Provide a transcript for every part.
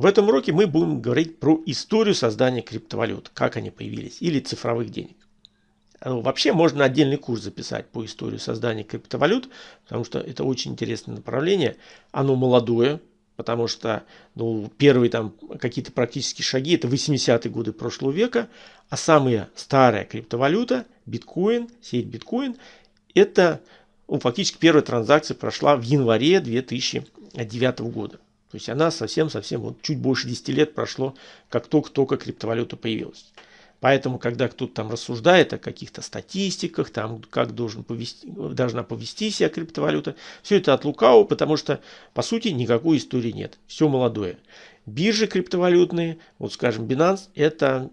В этом уроке мы будем говорить про историю создания криптовалют, как они появились, или цифровых денег. Э, вообще можно отдельный курс записать по истории создания криптовалют, потому что это очень интересное направление. Оно молодое, потому что ну, первые там какие-то практические шаги это 80-е годы прошлого века, а самая старая криптовалюта, биткоин, сеть биткоин, это ну, фактически первая транзакция прошла в январе 2009 года. То есть она совсем-совсем, вот чуть больше 10 лет прошло, как только-только криптовалюта появилась. Поэтому, когда кто-то там рассуждает о каких-то статистиках, там, как должен повести, должна повести себя криптовалюта, все это от лукавого, потому что, по сути, никакой истории нет. Все молодое. Биржи криптовалютные, вот скажем, Binance, это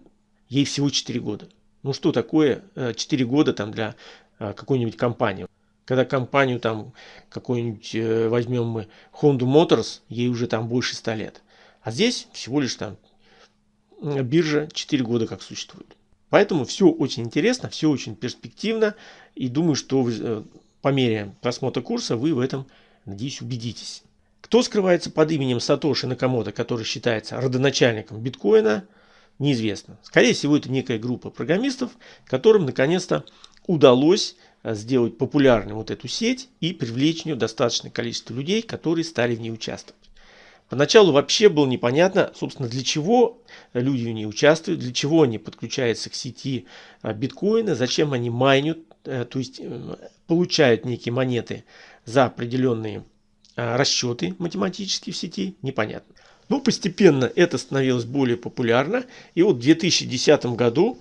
ей всего 4 года. Ну что такое 4 э, года там для э, какой-нибудь компании? Когда компанию там какой-нибудь э, возьмем мы Honda Motors, ей уже там больше 100 лет. А здесь всего лишь там биржа 4 года как существует. Поэтому все очень интересно, все очень перспективно. И думаю, что э, по мере просмотра курса вы в этом, надеюсь, убедитесь. Кто скрывается под именем Сатоши Накамото, который считается родоначальником биткоина, неизвестно. Скорее всего, это некая группа программистов, которым наконец-то удалось сделать популярной вот эту сеть и привлечь в нее достаточное количество людей, которые стали в ней участвовать. Поначалу вообще было непонятно, собственно, для чего люди в ней участвуют, для чего они подключаются к сети а, биткоина, зачем они майнят, э, то есть э, получают некие монеты за определенные расчеты математические в сети, непонятно. Но постепенно это становилось более популярно. И вот в 2010 году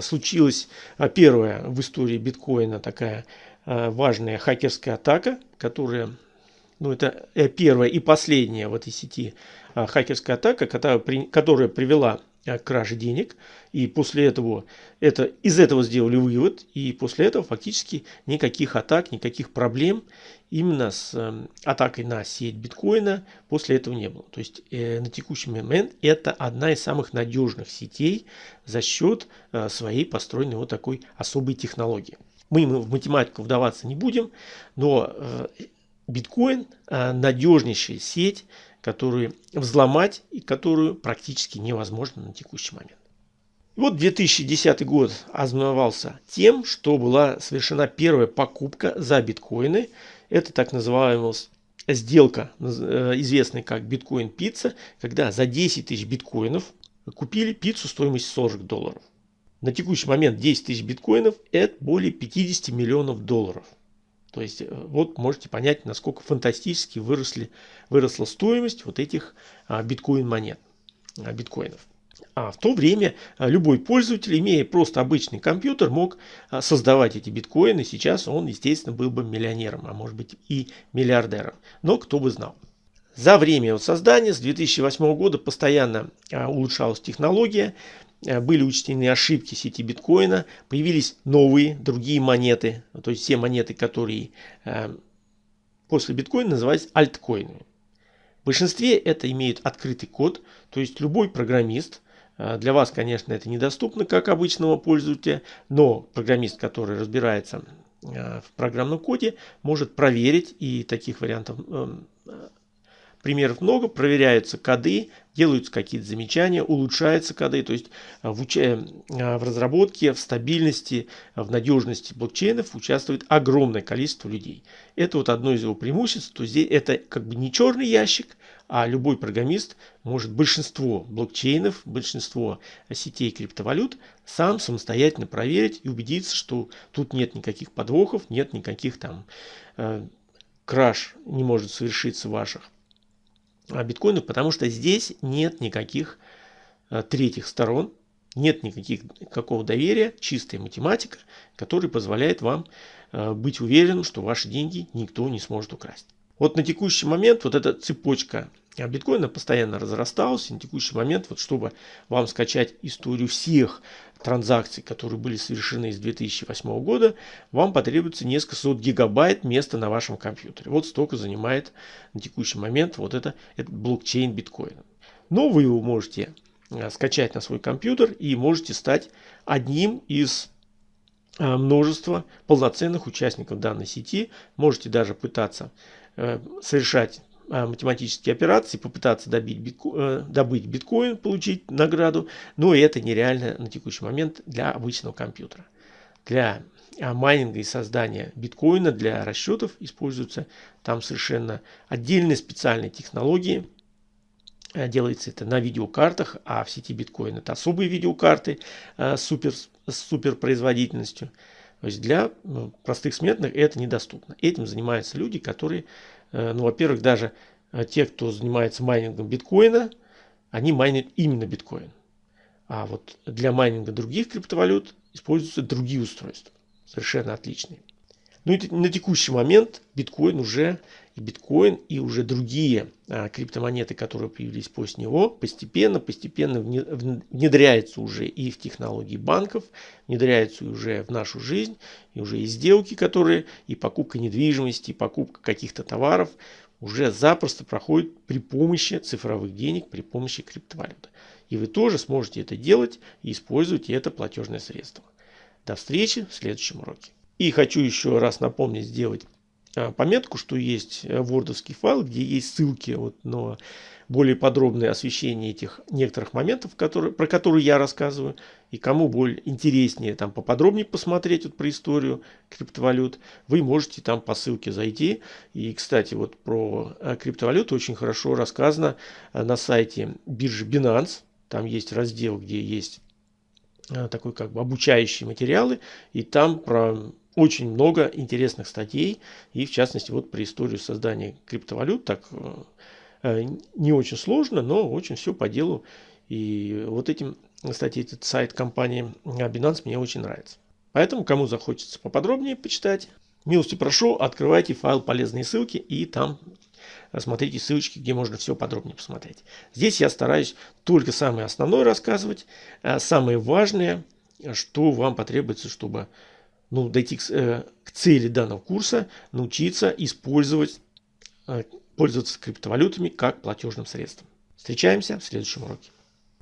случилась первая в истории биткоина такая важная хакерская атака, которая ну это э, первая и последняя в этой сети хакерская атака, которая, которая привела краже денег. И после этого, это, из этого сделали вывод. И после этого фактически никаких атак, никаких проблем именно с э, атакой на сеть биткоина после этого не было. То есть э, на текущий момент это одна из самых надежных сетей за счет э, своей построенной вот такой особой технологии. Мы в математику вдаваться не будем, но э, биткоин а, надежнейшая сеть, которую взломать и которую практически невозможно на текущий момент. Вот 2010 год ознаменовался тем, что была совершена первая покупка за биткоины. Это так называемая сделка, э, известная как биткоин пицца, когда за 10 тысяч биткоинов купили пиццу стоимостью 40 долларов. На текущий момент 10 тысяч биткоинов это более 50 миллионов долларов. То есть э, вот можете понять, насколько фантастически выросли, выросла стоимость вот этих а, биткоин монет, а, биткоинов. А в то время а, любой пользователь, имея просто обычный компьютер, мог создавать эти биткоины. Сейчас он, естественно, был бы миллионером, а может быть и миллиардером. Но кто бы знал. За время его создания с 2008 года постоянно улучшалась технология. Э, были учтены ошибки сети биткоина, появились новые, другие монеты, то есть все монеты, которые э, после биткоина называются альткоинами. В большинстве это имеют открытый код, то есть любой программист, э, для вас, конечно, это недоступно как обычного пользователя, но программист, который разбирается в программном коде, может проверить, и таких вариантов примеров много, проверяются коды, делаются какие-то замечания, улучшаются коды, то есть а, в, уча... А, в разработке, в стабильности, в надежности блокчейнов участвует огромное количество людей. Это вот одно из его преимуществ, то здесь это как бы не черный ящик, а любой программист может большинство блокчейнов, большинство сетей криптовалют сам самостоятельно проверить и убедиться, что тут нет никаких подвохов, нет никаких там э, краш не может совершиться ваших биткоинов, потому что здесь нет никаких э, третьих сторон, нет никаких, никакого доверия, чистая математика, которая позволяет вам э, быть уверенным, что ваши деньги никто не сможет украсть. Вот на текущий момент вот эта цепочка биткоина постоянно разрасталась. И на текущий момент, вот чтобы вам скачать историю всех транзакций, которые были совершены с 2008 года, вам потребуется несколько сот гигабайт места на вашем компьютере. Вот столько занимает на текущий момент вот это, этот блокчейн биткоина. Но вы его можете э, скачать на свой компьютер и можете стать одним из э, множества полноценных участников данной сети. Можете даже пытаться э, совершать математические операции, попытаться добить битко, добыть биткоин, получить награду, но это нереально на текущий момент для обычного компьютера. Для майнинга и создания биткоина, для расчетов используются там совершенно отдельные специальные технологии. Делается это на видеокартах, а в сети биткоин это особые видеокарты супер, с супер производительностью. То есть для ну, простых смертных это недоступно. Этим занимаются люди, которые, э, ну, во-первых, даже э, те, кто занимается майнингом биткоина, они майнят именно биткоин. А вот для майнинга других криптовалют используются другие устройства, совершенно отличные. Ну и на текущий момент биткоин уже и биткоин, и уже другие а, криптомонеты, которые появились после него, постепенно, постепенно внедряются уже и в технологии банков, внедряются уже в нашу жизнь, и уже и сделки, которые, и покупка недвижимости, и покупка каких-то товаров уже запросто проходит при помощи цифровых денег, при помощи криптовалюты. И вы тоже сможете это делать и использовать это платежное средство. До встречи в следующем уроке. И хочу еще раз напомнить, сделать а, пометку, что есть э, вордовский файл, где есть ссылки вот на более подробное освещение этих некоторых моментов, которые, про которые я рассказываю. И кому более интереснее там поподробнее посмотреть вот про историю криптовалют, вы можете там по ссылке зайти. И, кстати, вот про э, криптовалюту очень хорошо рассказано э, на сайте биржи Binance. Там есть раздел, где есть такой как бы обучающие материалы. И там про очень много интересных статей, и в частности вот про историю создания криптовалют, так э, не очень сложно, но очень все по делу. И вот этим, кстати, этот сайт компании Binance мне очень нравится. Поэтому, кому захочется поподробнее почитать, милости прошу, открывайте файл полезные ссылки и там смотрите ссылочки, где можно все подробнее посмотреть. Здесь я стараюсь только самое основное рассказывать, самое важное, что вам потребуется, чтобы ну, дойти к, э, к цели данного курса, научиться использовать, э, пользоваться криптовалютами как платежным средством. Встречаемся в следующем уроке.